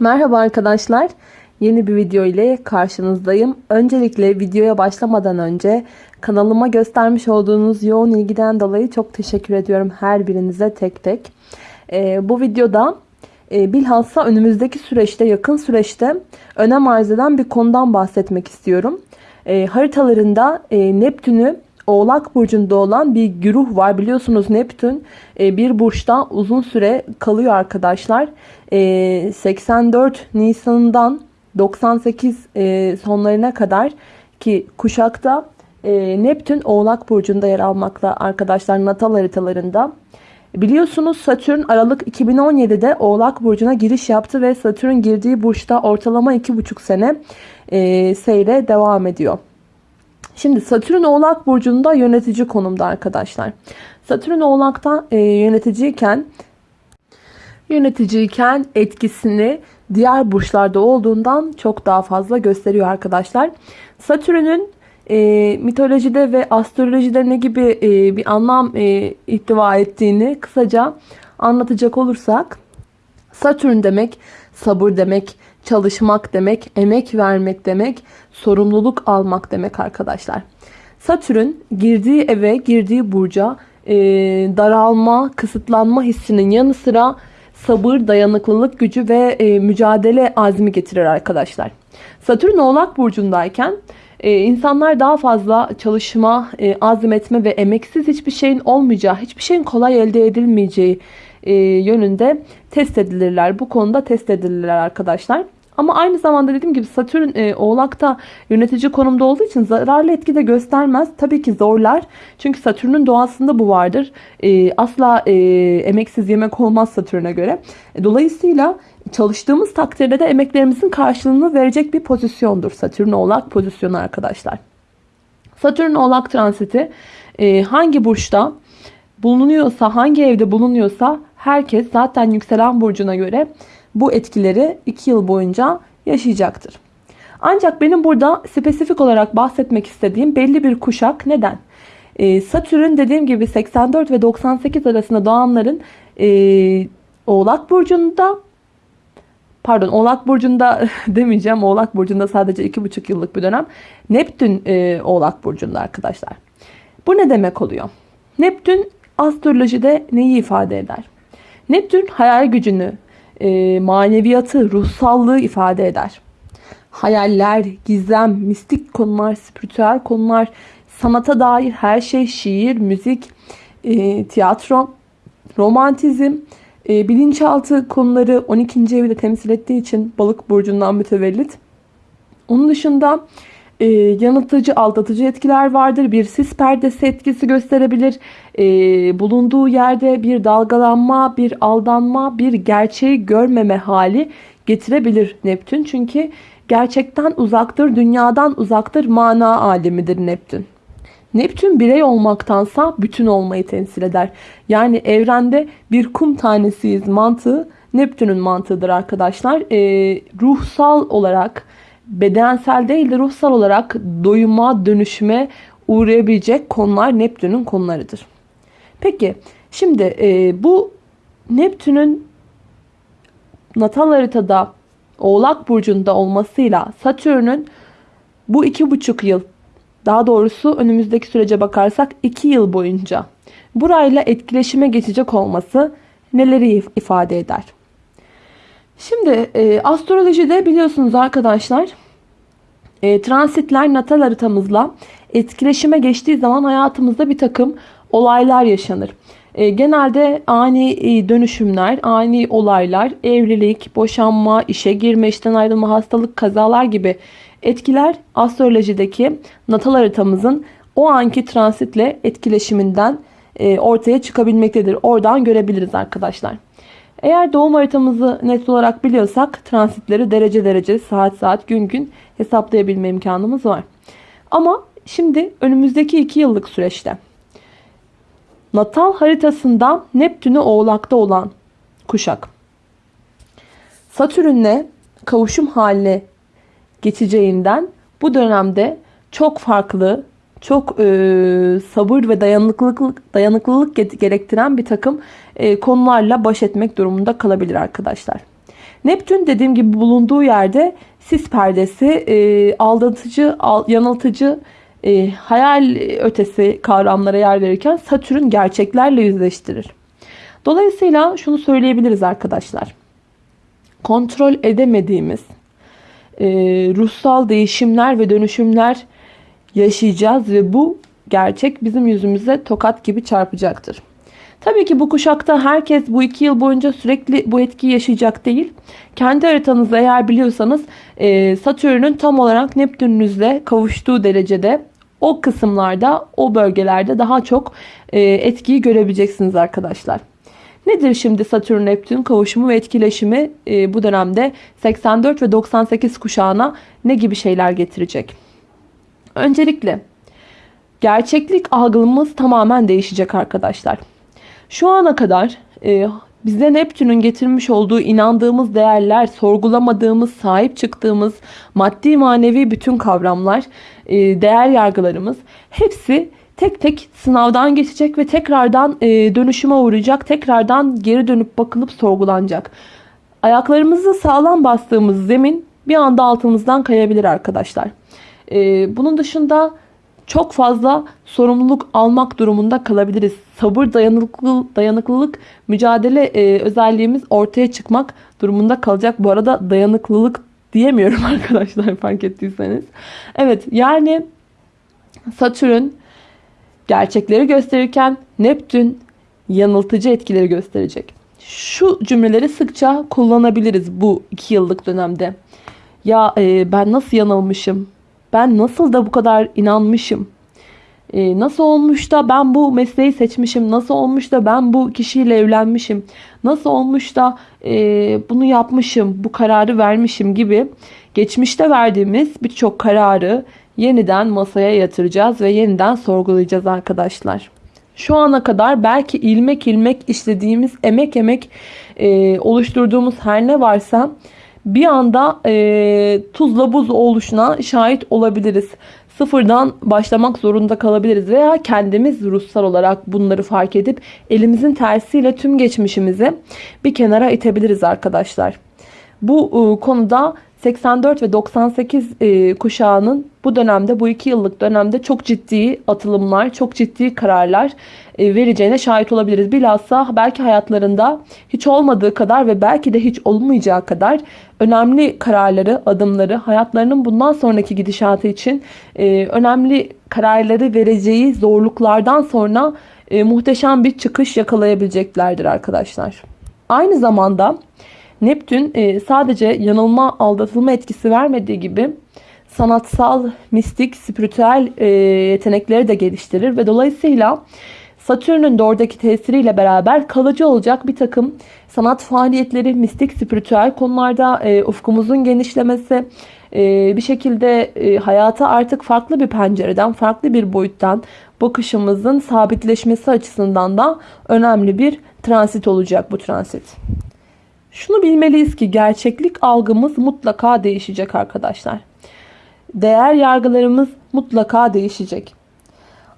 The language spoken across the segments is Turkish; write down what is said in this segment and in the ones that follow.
Merhaba arkadaşlar. Yeni bir video ile karşınızdayım. Öncelikle videoya başlamadan önce kanalıma göstermiş olduğunuz yoğun ilgiden dolayı çok teşekkür ediyorum her birinize tek tek. Ee, bu videoda e, bilhassa önümüzdeki süreçte yakın süreçte önem arz eden bir konudan bahsetmek istiyorum. E, haritalarında e, Neptün'ü Oğlak Burcu'nda olan bir güruh var. Biliyorsunuz Neptün e, bir burçta uzun süre kalıyor arkadaşlar. 84 e, Nisan'dan 98 e, sonlarına kadar ki kuşakta Neptün Oğlak Burcu'nda yer almakla arkadaşlar natal haritalarında. Biliyorsunuz Satürn Aralık 2017'de Oğlak Burcu'na giriş yaptı ve Satürn girdiği burçta ortalama 2,5 sene seyre devam ediyor. Şimdi Satürn Oğlak Burcu'nda yönetici konumda arkadaşlar. Satürn Oğlak'ta e, yöneticiyken yöneticiyken etkisini diğer burçlarda olduğundan çok daha fazla gösteriyor arkadaşlar. Satürn'ün e, mitolojide ve astrolojide ne gibi e, bir anlam e, ihtiva ettiğini kısaca anlatacak olursak Satürn demek sabır demek, çalışmak demek, emek vermek demek, sorumluluk almak demek arkadaşlar. Satürn girdiği eve, girdiği burca e, daralma, kısıtlanma hissinin yanı sıra sabır, dayanıklılık gücü ve e, mücadele azmi getirir arkadaşlar. Satürn Oğlak Burcu'ndayken e, insanlar daha fazla çalışma, e, azmetme ve emeksiz hiçbir şeyin olmayacağı, hiçbir şeyin kolay elde edilmeyeceği e, yönünde test edilirler. Bu konuda test edilirler arkadaşlar. Ama aynı zamanda dediğim gibi Satürn e, Oğlak'ta yönetici konumda olduğu için zararlı etki de göstermez. Tabii ki zorlar. Çünkü Satürn'ün doğasında bu vardır. E, asla e, emeksiz yemek olmaz Satürn'e göre. E, dolayısıyla çalıştığımız takdirde de emeklerimizin karşılığını verecek bir pozisyondur. Satürn Oğlak pozisyonu arkadaşlar. Satürn Oğlak transiti e, hangi burçta bulunuyorsa, hangi evde bulunuyorsa herkes zaten yükselen burcuna göre bu etkileri 2 yıl boyunca yaşayacaktır. Ancak benim burada spesifik olarak bahsetmek istediğim belli bir kuşak neden? Ee, Satürn dediğim gibi 84 ve 98 arasında doğanların e, Oğlak Burcu'nda pardon Oğlak Burcu'nda demeyeceğim. Oğlak Burcu'nda sadece 2,5 yıllık bir dönem. Neptün e, Oğlak Burcu'nda arkadaşlar. Bu ne demek oluyor? Neptün astrolojide neyi ifade eder? Neptün hayal gücünü, e, maneviyatı, ruhsallığı ifade eder. Hayaller, gizem, mistik konular, spiritüel konular, sanata dair her şey, şiir, müzik, e, tiyatro, romantizm, e, bilinçaltı konuları 12. evi de temsil ettiği için balık burcundan mütevellit. Onun dışında e, yanıltıcı, aldatıcı etkiler vardır. Bir sis perdesi etkisi gösterebilir. E, bulunduğu yerde bir dalgalanma, bir aldanma, bir gerçeği görmeme hali getirebilir Neptün. Çünkü gerçekten uzaktır, dünyadan uzaktır, mana alemidir Neptün. Neptün birey olmaktansa bütün olmayı temsil eder. Yani evrende bir kum tanesiyiz mantığı Neptün'ün mantığıdır arkadaşlar. E, ruhsal olarak bedensel değil de ruhsal olarak doyuma, dönüşüme uğrayabilecek konular Neptün'ün konularıdır. Peki şimdi e, bu Neptün'ün natal haritada Oğlak Burcu'nda olmasıyla Satürn'ün bu iki buçuk yıl daha doğrusu önümüzdeki sürece bakarsak iki yıl boyunca burayla etkileşime geçecek olması neleri ifade eder? Şimdi e, astrolojide biliyorsunuz arkadaşlar e, transitler natal haritamızla etkileşime geçtiği zaman hayatımızda bir takım olaylar yaşanır. E, genelde ani e, dönüşümler, ani olaylar, evlilik, boşanma, işe girme, işten ayrılma, hastalık, kazalar gibi etkiler astrolojideki natal haritamızın o anki transitle etkileşiminden e, ortaya çıkabilmektedir. Oradan görebiliriz arkadaşlar. Eğer doğum haritamızı net olarak biliyorsak transitleri derece derece, saat saat, gün gün hesaplayabilme imkanımız var. Ama şimdi önümüzdeki 2 yıllık süreçte natal haritasında Neptün'ü oğlakta olan kuşak Satürn'le kavuşum haline geçeceğinden bu dönemde çok farklı çok e, sabır ve dayanıklılık dayanıklılık gerektiren bir takım e, konularla baş etmek durumunda kalabilir arkadaşlar. Neptün dediğim gibi bulunduğu yerde sis perdesi, e, aldatıcı, al, yanıltıcı, e, hayal ötesi kavramlara yer verirken Satürn gerçeklerle yüzleştirir. Dolayısıyla şunu söyleyebiliriz arkadaşlar. Kontrol edemediğimiz e, ruhsal değişimler ve dönüşümler yaşayacağız ve bu gerçek bizim yüzümüze tokat gibi çarpacaktır. Tabii ki bu kuşakta herkes bu iki yıl boyunca sürekli bu etkiyi yaşayacak değil. Kendi haritanızı eğer biliyorsanız e, Satürn'ün tam olarak Neptün'ünüzle kavuştuğu derecede o kısımlarda, o bölgelerde daha çok e, etkiyi görebileceksiniz arkadaşlar. Nedir şimdi Satürn-Neptün kavuşumu ve etkileşimi e, bu dönemde 84 ve 98 kuşağına ne gibi şeyler getirecek? Öncelikle gerçeklik algımız tamamen değişecek arkadaşlar. Şu ana kadar e, bize Neptün'ün getirmiş olduğu inandığımız değerler, sorgulamadığımız, sahip çıktığımız maddi manevi bütün kavramlar, e, değer yargılarımız hepsi tek tek sınavdan geçecek ve tekrardan e, dönüşüme uğrayacak. Tekrardan geri dönüp bakılıp sorgulanacak. Ayaklarımızı sağlam bastığımız zemin bir anda altımızdan kayabilir arkadaşlar. E, bunun dışında çok fazla sorumluluk almak durumunda kalabiliriz. Sabır, dayanıklılık, dayanıklılık mücadele e, özelliğimiz ortaya çıkmak durumunda kalacak. Bu arada dayanıklılık diyemiyorum arkadaşlar fark ettiyseniz. Evet yani Satürn gerçekleri gösterirken Neptün yanıltıcı etkileri gösterecek. Şu cümleleri sıkça kullanabiliriz bu iki yıllık dönemde. Ya e, ben nasıl yanılmışım? Ben nasıl da bu kadar inanmışım? E, nasıl olmuş da ben bu mesleği seçmişim? Nasıl olmuş da ben bu kişiyle evlenmişim? Nasıl olmuş da e, bunu yapmışım, bu kararı vermişim gibi geçmişte verdiğimiz birçok kararı yeniden masaya yatıracağız ve yeniden sorgulayacağız arkadaşlar. Şu ana kadar belki ilmek ilmek işlediğimiz, emek emek e, oluşturduğumuz her ne varsa bir anda e, tuzla buz oluşuna şahit olabiliriz. Sıfırdan başlamak zorunda kalabiliriz veya kendimiz ruhsal olarak bunları fark edip elimizin tersiyle tüm geçmişimizi bir kenara itebiliriz arkadaşlar. Bu e, konuda 84 ve 98 e, kuşağının bu dönemde bu iki yıllık dönemde çok ciddi atılımlar, çok ciddi kararlar e, vereceğine şahit olabiliriz. Bilhassa belki hayatlarında hiç olmadığı kadar ve belki de hiç olmayacağı kadar önemli kararları, adımları, hayatlarının bundan sonraki gidişatı için e, önemli kararları vereceği zorluklardan sonra e, muhteşem bir çıkış yakalayabileceklerdir arkadaşlar. Aynı zamanda Neptün e, sadece yanılma, aldatılma etkisi vermediği gibi sanatsal, mistik, spiritüel e, yetenekleri de geliştirir ve dolayısıyla Satürn'ün de oradaki tesiriyle beraber kalıcı olacak bir takım sanat faaliyetleri, mistik, spiritüel konularda e, ufkumuzun genişlemesi, bir şekilde hayata artık farklı bir pencereden, farklı bir boyuttan bakışımızın sabitleşmesi açısından da önemli bir transit olacak bu transit. Şunu bilmeliyiz ki gerçeklik algımız mutlaka değişecek arkadaşlar. Değer yargılarımız mutlaka değişecek.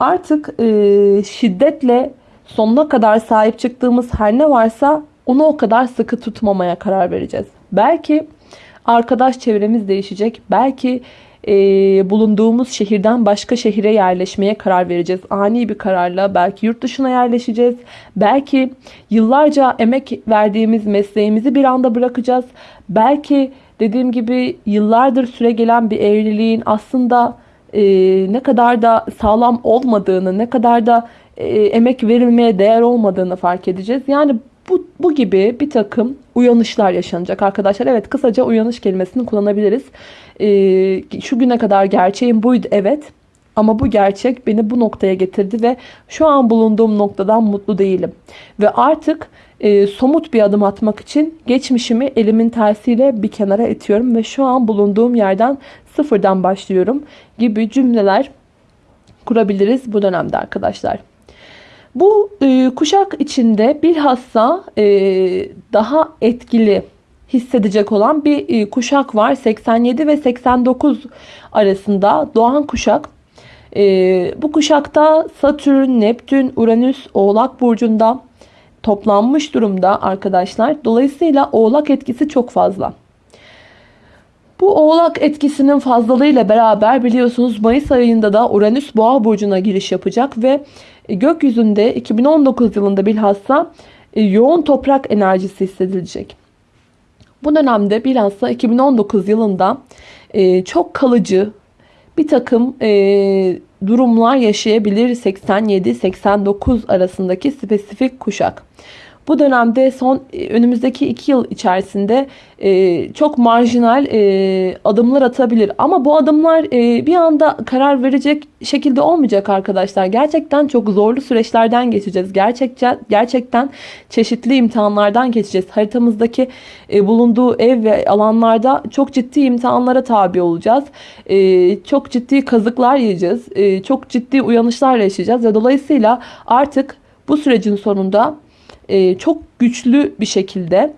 Artık e, şiddetle sonuna kadar sahip çıktığımız her ne varsa onu o kadar sıkı tutmamaya karar vereceğiz. Belki arkadaş çevremiz değişecek. Belki e, bulunduğumuz şehirden başka şehire yerleşmeye karar vereceğiz. Ani bir kararla belki yurt dışına yerleşeceğiz. Belki yıllarca emek verdiğimiz mesleğimizi bir anda bırakacağız. Belki dediğim gibi yıllardır süre gelen bir evliliğin aslında e, ne kadar da sağlam olmadığını, ne kadar da e, emek verilmeye değer olmadığını fark edeceğiz. Yani bu, bu gibi bir takım uyanışlar yaşanacak arkadaşlar. Evet kısaca uyanış kelimesini kullanabiliriz. Ee, şu güne kadar gerçeğim buydu evet. Ama bu gerçek beni bu noktaya getirdi ve şu an bulunduğum noktadan mutlu değilim. Ve artık e, somut bir adım atmak için geçmişimi elimin tersiyle bir kenara itiyorum ve şu an bulunduğum yerden sıfırdan başlıyorum gibi cümleler kurabiliriz bu dönemde arkadaşlar. Bu e, kuşak içinde bilhassa e, daha etkili hissedecek olan bir e, kuşak var. 87 ve 89 arasında doğan kuşak. E, bu kuşakta Satürn, Neptün, Uranüs, Oğlak Burcu'nda toplanmış durumda arkadaşlar. Dolayısıyla oğlak etkisi çok fazla. Bu oğlak etkisinin fazlalığıyla beraber biliyorsunuz Mayıs ayında da Uranüs Boğa burcuna giriş yapacak ve gökyüzünde 2019 yılında bilhassa e, yoğun toprak enerjisi hissedilecek. Bu dönemde bilhassa 2019 yılında e, çok kalıcı bir takım e, durumlar yaşayabilir 87-89 arasındaki spesifik kuşak. Bu dönemde son e, önümüzdeki iki yıl içerisinde e, çok marjinal e, adımlar atabilir. Ama bu adımlar e, bir anda karar verecek şekilde olmayacak arkadaşlar. Gerçekten çok zorlu süreçlerden geçeceğiz. Gerçekten, gerçekten çeşitli imtihanlardan geçeceğiz. Haritamızdaki e, bulunduğu ev ve alanlarda çok ciddi imtihanlara tabi olacağız. E, çok ciddi kazıklar yiyeceğiz. E, çok ciddi uyanışlar yaşayacağız. Ve dolayısıyla artık bu sürecin sonunda e, çok güçlü bir şekilde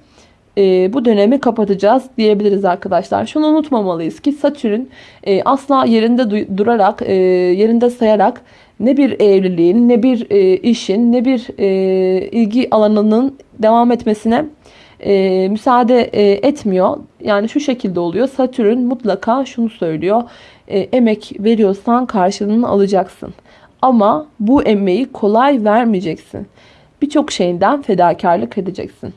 e, bu dönemi kapatacağız diyebiliriz arkadaşlar. Şunu unutmamalıyız ki Satürn e, asla yerinde durarak, yerinde sayarak ne bir evliliğin, ne bir işin, ne bir ilgi alanının devam etmesine müsaade etmiyor. Yani şu şekilde oluyor. Satürn mutlaka şunu söylüyor. Emek veriyorsan karşılığını alacaksın. Ama bu emeği kolay vermeyeceksin birçok şeyinden fedakarlık edeceksin.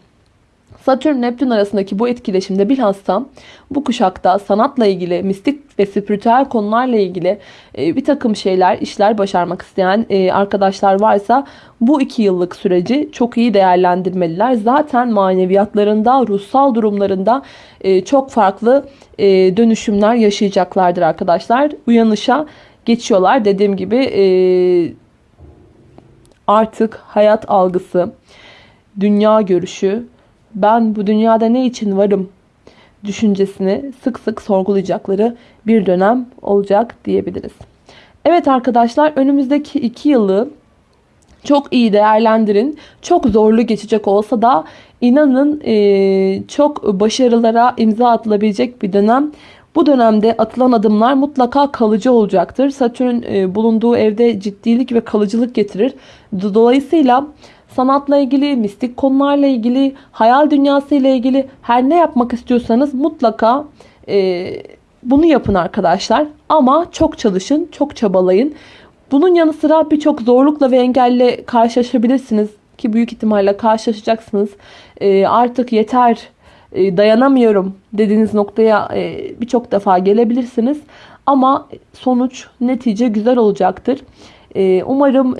Satürn Neptün arasındaki bu etkileşimde bilhassa bu kuşakta sanatla ilgili, mistik ve spiritüel konularla ilgili e, bir takım şeyler, işler başarmak isteyen e, arkadaşlar varsa bu iki yıllık süreci çok iyi değerlendirmeliler. Zaten maneviyatlarında, ruhsal durumlarında e, çok farklı dönüşümler yaşayacaklardır arkadaşlar. Uyanışa geçiyorlar. Dediğim gibi artık hayat algısı, dünya görüşü, ben bu dünyada ne için varım düşüncesini sık sık sorgulayacakları bir dönem olacak diyebiliriz. Evet arkadaşlar önümüzdeki iki yılı çok iyi değerlendirin. Çok zorlu geçecek olsa da inanın çok başarılara imza atılabilecek bir dönem. Bu dönemde atılan adımlar mutlaka kalıcı olacaktır. Satürn e, bulunduğu evde ciddilik ve kalıcılık getirir. Dolayısıyla sanatla ilgili, mistik konularla ilgili, hayal dünyası ile ilgili her ne yapmak istiyorsanız mutlaka e, bunu yapın arkadaşlar. Ama çok çalışın, çok çabalayın. Bunun yanı sıra birçok zorlukla ve engelle karşılaşabilirsiniz ki büyük ihtimalle karşılaşacaksınız. E, artık yeter e, dayanamıyorum dediğiniz noktaya e, birçok defa gelebilirsiniz. Ama sonuç, netice güzel olacaktır. E, umarım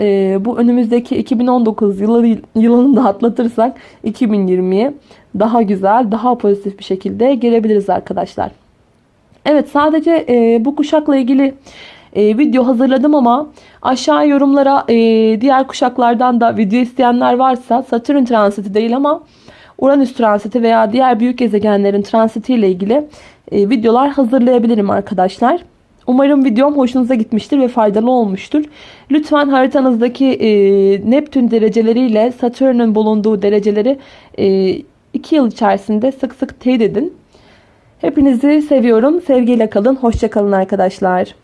bu önümüzdeki 2019 yılı, yılını da atlatırsak 2020'ye daha güzel, daha pozitif bir şekilde gelebiliriz arkadaşlar. Evet sadece bu kuşakla ilgili video hazırladım ama aşağı yorumlara diğer kuşaklardan da video isteyenler varsa Satürn transiti değil ama Uranüs transiti veya diğer büyük gezegenlerin transiti ile ilgili e, videolar hazırlayabilirim arkadaşlar. Umarım videom hoşunuza gitmiştir ve faydalı olmuştur. Lütfen haritanızdaki e, Neptün dereceleriyle Satürn'ün bulunduğu dereceleri 2 e, yıl içerisinde sık sık teyit edin. Hepinizi seviyorum. Sevgiyle kalın. Hoşçakalın arkadaşlar.